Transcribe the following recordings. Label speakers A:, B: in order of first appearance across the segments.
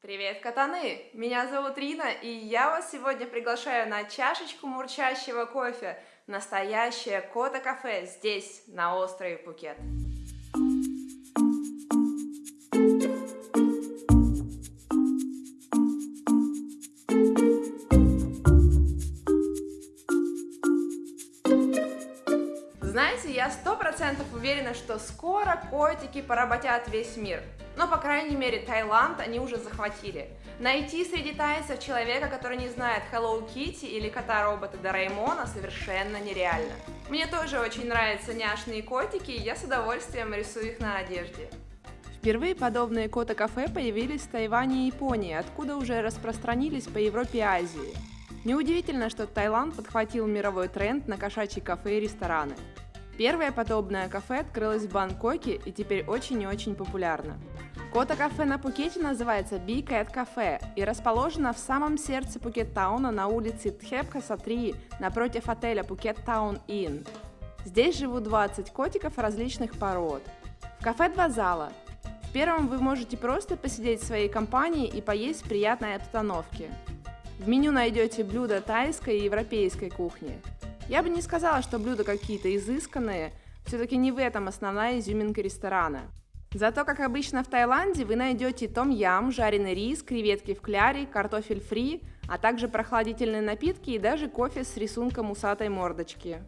A: Привет, катаны! Меня зовут Рина, и я вас сегодня приглашаю на чашечку мурчащего кофе настоящее Кота-кафе здесь, на острове Пукет. Знаете, я сто процентов уверена, что скоро котики поработят весь мир. Но, по крайней мере, Таиланд они уже захватили. Найти среди тайцев человека, который не знает Hello Kitty или кота-робота Дораймона совершенно нереально. Мне тоже очень нравятся няшные котики, и я с удовольствием рисую их на одежде. Впервые подобные кота-кафе появились в Тайване и Японии, откуда уже распространились по Европе и Азии. Неудивительно, что Таиланд подхватил мировой тренд на кошачьи кафе и рестораны. Первое подобное кафе открылось в Бангкоке и теперь очень и очень популярно. Кота-кафе на Пукете называется Big Cat Cafe и расположено в самом сердце Пукет-тауна на улице Тхепхаса 3 напротив отеля Пукет Таун Inn. Здесь живут 20 котиков различных пород. В кафе два зала. В первом вы можете просто посидеть в своей компании и поесть в приятной обстановке. В меню найдете блюда тайской и европейской кухни. Я бы не сказала, что блюда какие-то изысканные, все-таки не в этом основная изюминка ресторана. Зато, как обычно в Таиланде, вы найдете том-ям, жареный рис, креветки в кляре, картофель фри, а также прохладительные напитки и даже кофе с рисунком усатой мордочки.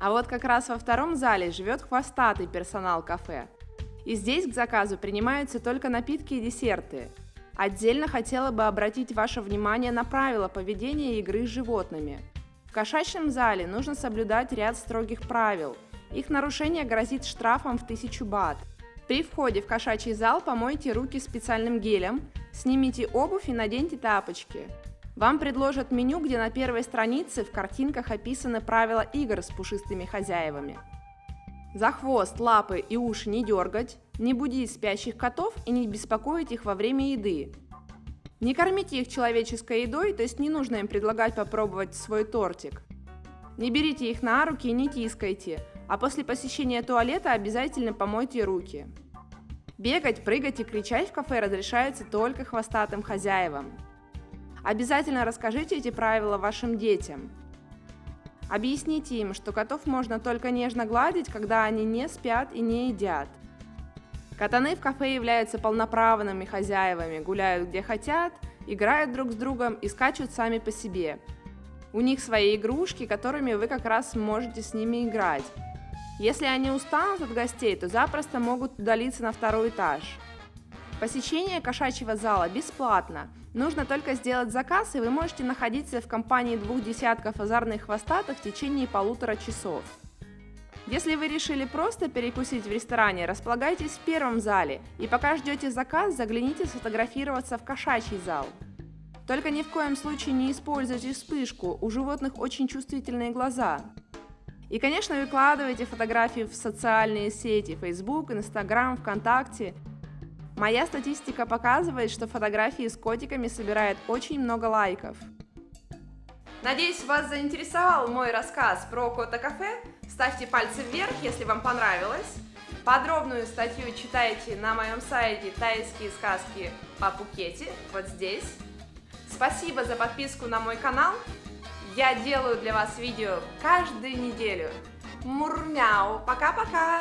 A: А вот как раз во втором зале живет хвостатый персонал кафе. И здесь к заказу принимаются только напитки и десерты. Отдельно хотела бы обратить ваше внимание на правила поведения игры с животными – кошачьем зале нужно соблюдать ряд строгих правил. Их нарушение грозит штрафом в 1000 бат. При входе в кошачий зал помойте руки специальным гелем, снимите обувь и наденьте тапочки. Вам предложат меню, где на первой странице в картинках описаны правила игр с пушистыми хозяевами. За хвост, лапы и уши не дергать, не будить спящих котов и не беспокоить их во время еды. Не кормите их человеческой едой, то есть не нужно им предлагать попробовать свой тортик. Не берите их на руки и не тискайте, а после посещения туалета обязательно помойте руки. Бегать, прыгать и кричать в кафе разрешается только хвостатым хозяевам. Обязательно расскажите эти правила вашим детям. Объясните им, что котов можно только нежно гладить, когда они не спят и не едят – Катаны в кафе являются полноправными хозяевами, гуляют где хотят, играют друг с другом и скачут сами по себе. У них свои игрушки, которыми вы как раз можете с ними играть. Если они устанут от гостей, то запросто могут удалиться на второй этаж. Посещение кошачьего зала бесплатно. Нужно только сделать заказ, и вы можете находиться в компании двух десятков озорных хвостатых в течение полутора часов. Если вы решили просто перекусить в ресторане, располагайтесь в первом зале, и пока ждете заказ, загляните сфотографироваться в кошачий зал. Только ни в коем случае не используйте вспышку, у животных очень чувствительные глаза. И, конечно, выкладывайте фотографии в социальные сети Facebook, Instagram, ВКонтакте. Моя статистика показывает, что фотографии с котиками собирают очень много лайков. Надеюсь, вас заинтересовал мой рассказ про кота-кафе. Ставьте пальцы вверх, если вам понравилось. Подробную статью читайте на моем сайте «Тайские сказки о Пукете», вот здесь. Спасибо за подписку на мой канал. Я делаю для вас видео каждую неделю. Мурмяу. Пока-пока.